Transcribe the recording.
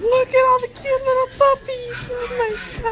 Look at all the cute little puppies. Oh my god.